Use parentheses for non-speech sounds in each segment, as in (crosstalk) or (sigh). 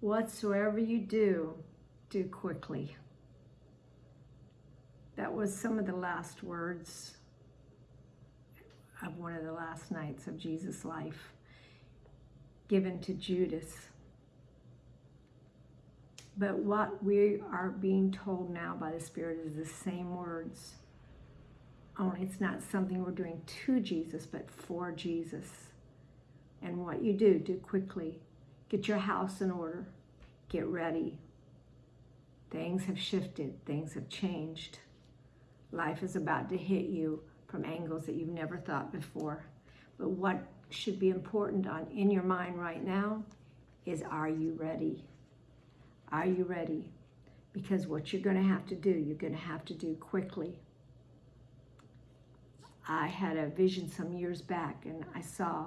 Whatsoever you do, do quickly. That was some of the last words of one of the last nights of Jesus' life given to Judas. But what we are being told now by the Spirit is the same words. Only it's not something we're doing to Jesus, but for Jesus. And what you do, do quickly. Get your house in order. Get ready. Things have shifted. Things have changed. Life is about to hit you from angles that you've never thought before. But what should be important on in your mind right now is are you ready? Are you ready? Because what you're going to have to do, you're going to have to do quickly. I had a vision some years back and I saw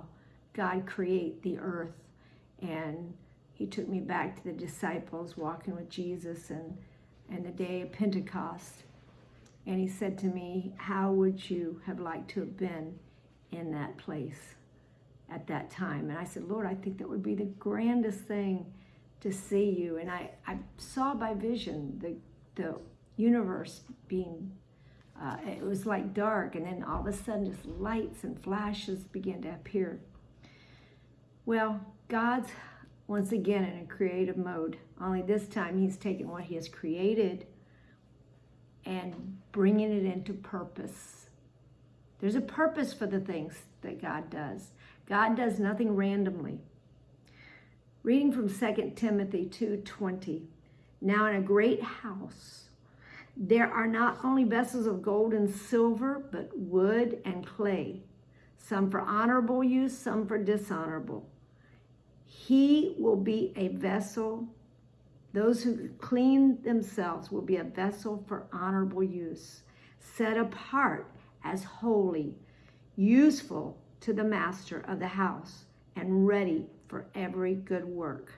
God create the earth and he took me back to the disciples walking with Jesus and, and the day of Pentecost. And he said to me, how would you have liked to have been in that place at that time? And I said, Lord, I think that would be the grandest thing to see you. And I, I saw by vision the, the universe being, uh, it was like dark. And then all of a sudden just lights and flashes began to appear. Well, God's once again in a creative mode. Only this time he's taking what he has created and bringing it into purpose. There's a purpose for the things that God does. God does nothing randomly. Reading from 2 Timothy 2.20, Now in a great house, there are not only vessels of gold and silver, but wood and clay, some for honorable use, some for dishonorable. He will be a vessel those who clean themselves will be a vessel for honorable use, set apart as holy, useful to the master of the house, and ready for every good work.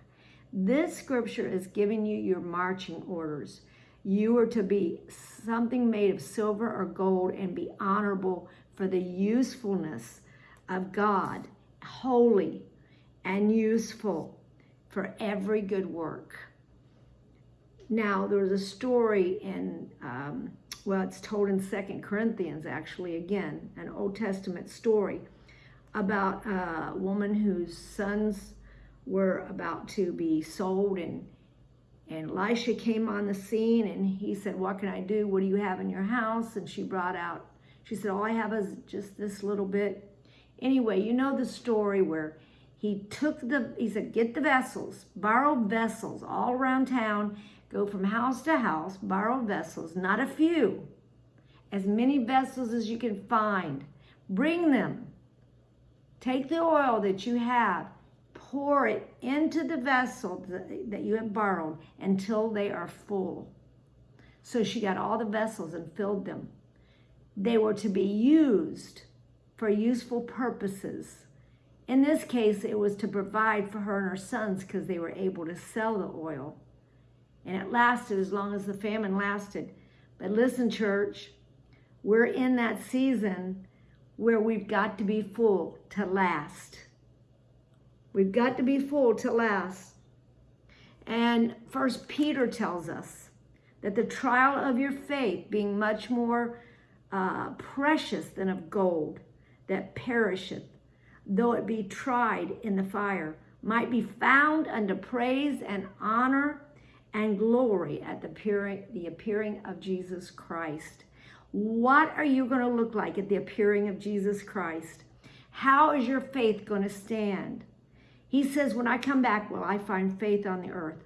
This scripture is giving you your marching orders. You are to be something made of silver or gold and be honorable for the usefulness of God, holy and useful for every good work. Now, there was a story in, um, well, it's told in Second Corinthians, actually, again, an Old Testament story about a woman whose sons were about to be sold and and Elisha came on the scene and he said, what can I do? What do you have in your house? And she brought out, she said, all I have is just this little bit. Anyway, you know the story where he took the, he said, get the vessels, borrow vessels all around town Go from house to house, borrow vessels, not a few, as many vessels as you can find. Bring them. Take the oil that you have, pour it into the vessel that you have borrowed until they are full. So she got all the vessels and filled them. They were to be used for useful purposes. In this case, it was to provide for her and her sons because they were able to sell the oil. And it lasted as long as the famine lasted. But listen, church, we're in that season where we've got to be full to last. We've got to be full to last. And First Peter tells us that the trial of your faith being much more uh, precious than of gold that perisheth, though it be tried in the fire, might be found unto praise and honor and glory at the appearing, the appearing of Jesus Christ. What are you going to look like at the appearing of Jesus Christ? How is your faith going to stand? He says, when I come back, will I find faith on the earth?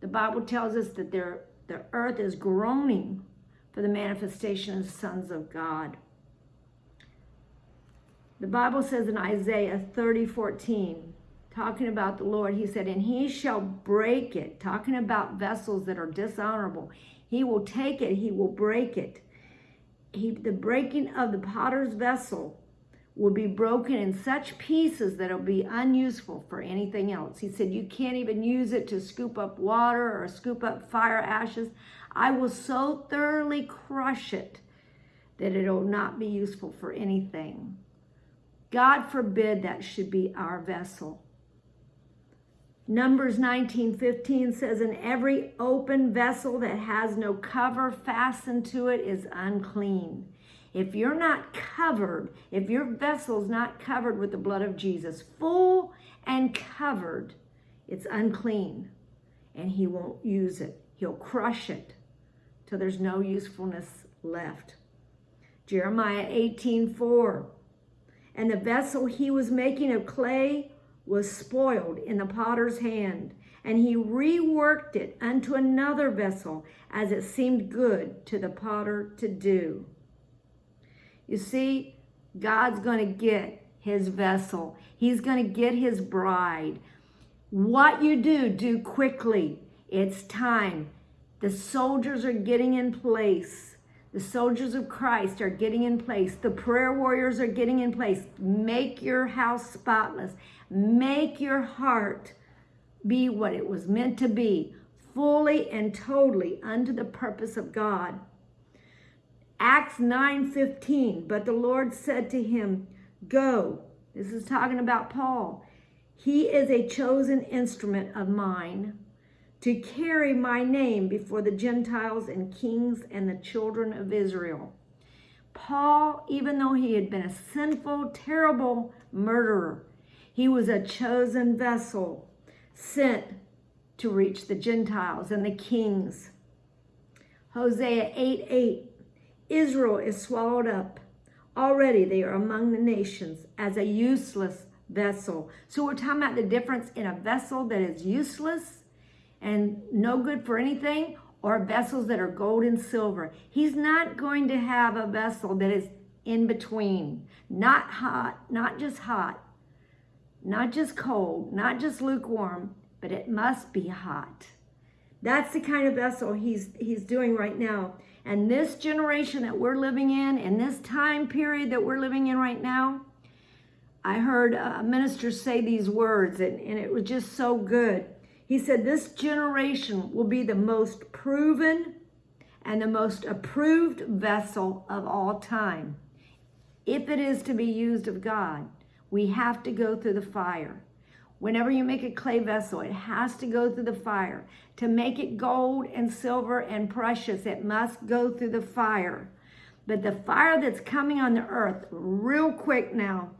The Bible tells us that there, the earth is groaning for the manifestation of the sons of God. The Bible says in Isaiah 30, 14, talking about the Lord, he said, and he shall break it, talking about vessels that are dishonorable. He will take it, he will break it. He, the breaking of the potter's vessel will be broken in such pieces that it'll be unuseful for anything else. He said, you can't even use it to scoop up water or scoop up fire ashes. I will so thoroughly crush it that it'll not be useful for anything. God forbid that should be our vessel. Numbers 19:15 says, "And every open vessel that has no cover fastened to it is unclean." If you're not covered, if your vessel's not covered with the blood of Jesus, full and covered, it's unclean. And he won't use it. He'll crush it till there's no usefulness left. Jeremiah 18:4. And the vessel he was making of clay was spoiled in the potter's hand, and he reworked it unto another vessel as it seemed good to the potter to do. You see, God's going to get his vessel. He's going to get his bride. What you do, do quickly. It's time. The soldiers are getting in place. The soldiers of Christ are getting in place. The prayer warriors are getting in place. Make your house spotless. Make your heart be what it was meant to be, fully and totally unto the purpose of God. Acts 9:15, but the Lord said to him, "Go." This is talking about Paul. He is a chosen instrument of mine to carry my name before the Gentiles and kings and the children of Israel. Paul, even though he had been a sinful, terrible murderer, he was a chosen vessel sent to reach the Gentiles and the kings. Hosea 8 8 Israel is swallowed up. Already they are among the nations as a useless vessel. So we're talking about the difference in a vessel that is useless and no good for anything or vessels that are gold and silver. He's not going to have a vessel that is in between, not hot, not just hot, not just cold, not just lukewarm, but it must be hot. That's the kind of vessel he's he's doing right now. And this generation that we're living in, in this time period that we're living in right now, I heard uh, a minister say these words, and, and it was just so good. He said, This generation will be the most proven and the most approved vessel of all time. If it is to be used of God, we have to go through the fire. Whenever you make a clay vessel, it has to go through the fire. To make it gold and silver and precious, it must go through the fire. But the fire that's coming on the earth, real quick now,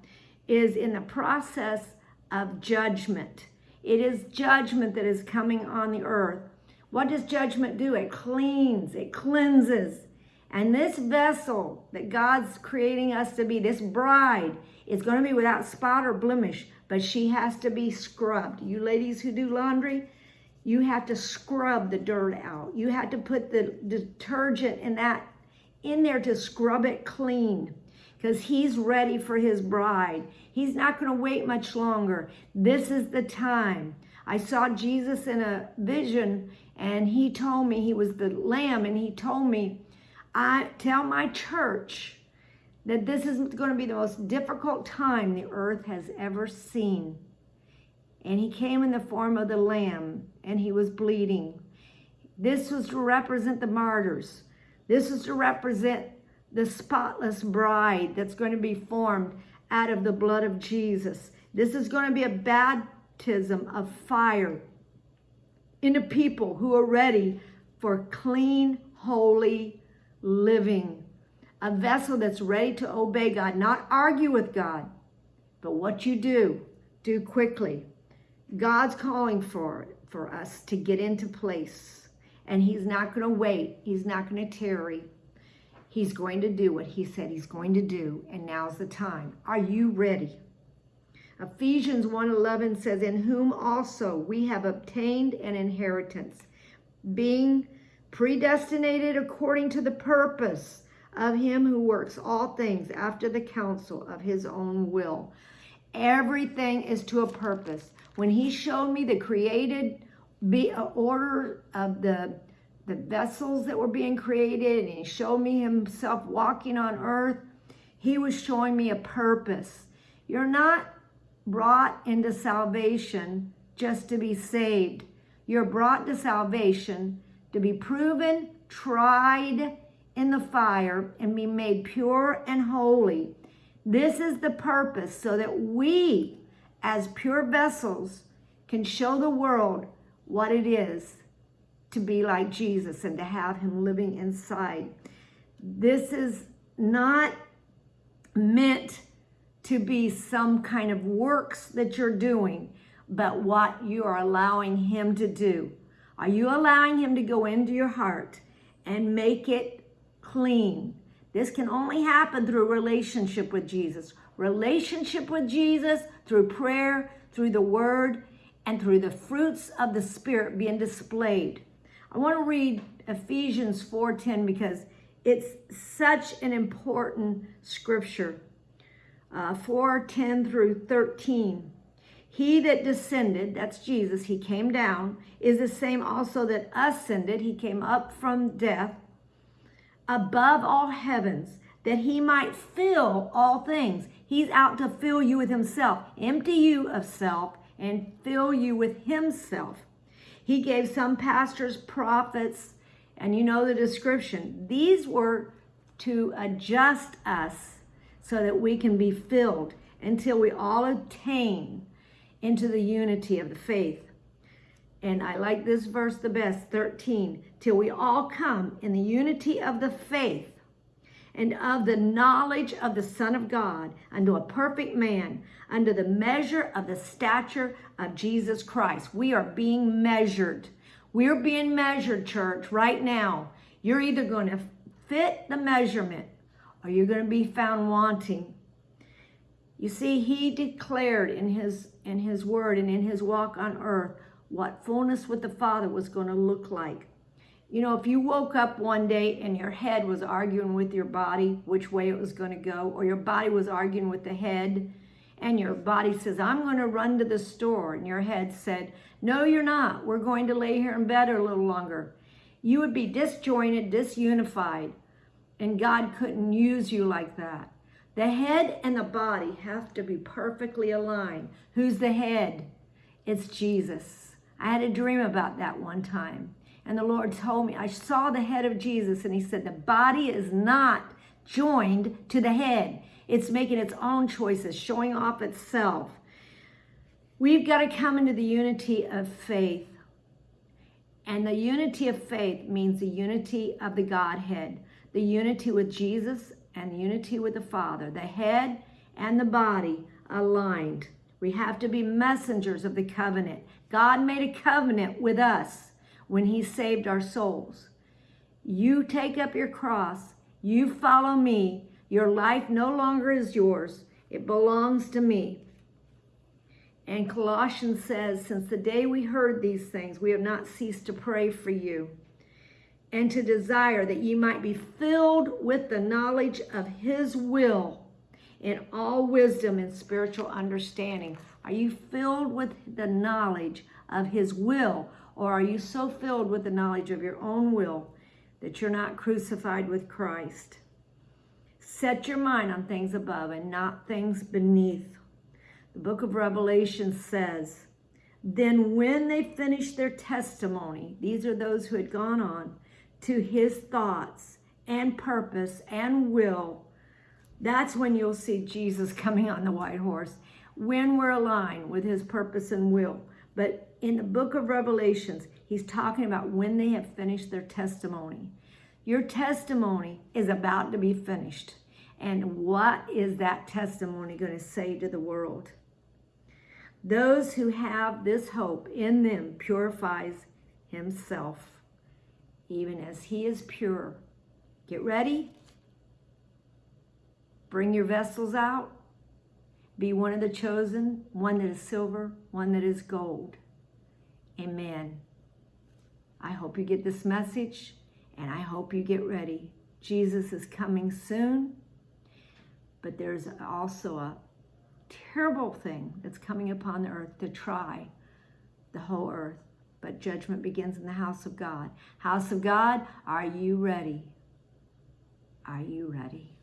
is in the process of judgment. It is judgment that is coming on the earth. What does judgment do? It cleans, it cleanses. And this vessel that God's creating us to be, this bride, is going to be without spot or blemish but she has to be scrubbed. You ladies who do laundry, you have to scrub the dirt out. You have to put the detergent in that in there to scrub it clean because he's ready for his bride. He's not going to wait much longer. This is the time. I saw Jesus in a vision and he told me he was the lamb and he told me, I tell my church that this is going to be the most difficult time the earth has ever seen. And he came in the form of the lamb and he was bleeding. This was to represent the martyrs. This is to represent the spotless bride that's going to be formed out of the blood of Jesus. This is going to be a baptism of fire into people who are ready for clean, holy living a vessel that's ready to obey God, not argue with God, but what you do, do quickly. God's calling for for us to get into place, and He's not going to wait. He's not going to tarry. He's going to do what He said He's going to do, and now's the time. Are you ready? Ephesians 1:11 says, "In whom also we have obtained an inheritance, being predestinated according to the purpose." of him who works all things after the counsel of his own will. Everything is to a purpose. When he showed me the created be, order of the, the vessels that were being created, and he showed me himself walking on earth, he was showing me a purpose. You're not brought into salvation just to be saved. You're brought to salvation to be proven, tried, in the fire and be made pure and holy. This is the purpose so that we, as pure vessels, can show the world what it is to be like Jesus and to have him living inside. This is not meant to be some kind of works that you're doing, but what you are allowing him to do. Are you allowing him to go into your heart and make it clean? This can only happen through relationship with Jesus. Relationship with Jesus through prayer, through the word, and through the fruits of the Spirit being displayed. I want to read Ephesians 4.10 because it's such an important scripture. Uh, 4.10 through 13. He that descended, that's Jesus, he came down, is the same also that ascended, he came up from death, above all heavens, that he might fill all things. He's out to fill you with himself, empty you of self, and fill you with himself. He gave some pastors, prophets, and you know the description. These were to adjust us so that we can be filled until we all attain into the unity of the faith. And I like this verse the best, 13, till we all come in the unity of the faith and of the knowledge of the Son of God unto a perfect man, under the measure of the stature of Jesus Christ. We are being measured. We're being measured, church, right now. You're either going to fit the measurement or you're going to be found wanting. You see, he declared in his in his word and in his walk on earth what fullness with the Father was going to look like. You know, if you woke up one day and your head was arguing with your body which way it was going to go, or your body was arguing with the head, and your body says, I'm going to run to the store, and your head said, No, you're not. We're going to lay here in bed a little longer. You would be disjointed, disunified, and God couldn't use you like that. The head and the body have to be perfectly aligned. Who's the head? It's Jesus. I had a dream about that one time. And the Lord told me, I saw the head of Jesus, and He said, The body is not joined to the head, it's making its own choices, showing off itself. We've got to come into the unity of faith. And the unity of faith means the unity of the Godhead, the unity with Jesus and the unity with the Father, the head and the body aligned. We have to be messengers of the covenant. God made a covenant with us when he saved our souls. You take up your cross, you follow me. Your life no longer is yours. It belongs to me. And Colossians says, since the day we heard these things, we have not ceased to pray for you and to desire that ye might be filled with the knowledge of his will in all wisdom and spiritual understanding. Are you filled with the knowledge of his will, or are you so filled with the knowledge of your own will that you're not crucified with Christ? Set your mind on things above and not things beneath. The book of Revelation says, Then when they finished their testimony, these are those who had gone on, to his thoughts and purpose and will, that's when you'll see Jesus (laughs) coming on the white horse, when we're aligned with his purpose and will. But in the book of Revelations, he's talking about when they have finished their testimony. Your testimony is about to be finished. And what is that testimony going to say to the world? Those who have this hope in them purifies himself even as he is pure. Get ready. Bring your vessels out. Be one of the chosen, one that is silver, one that is gold. Amen. I hope you get this message and I hope you get ready. Jesus is coming soon, but there's also a terrible thing that's coming upon the earth to try the whole earth but judgment begins in the house of God. House of God, are you ready? Are you ready?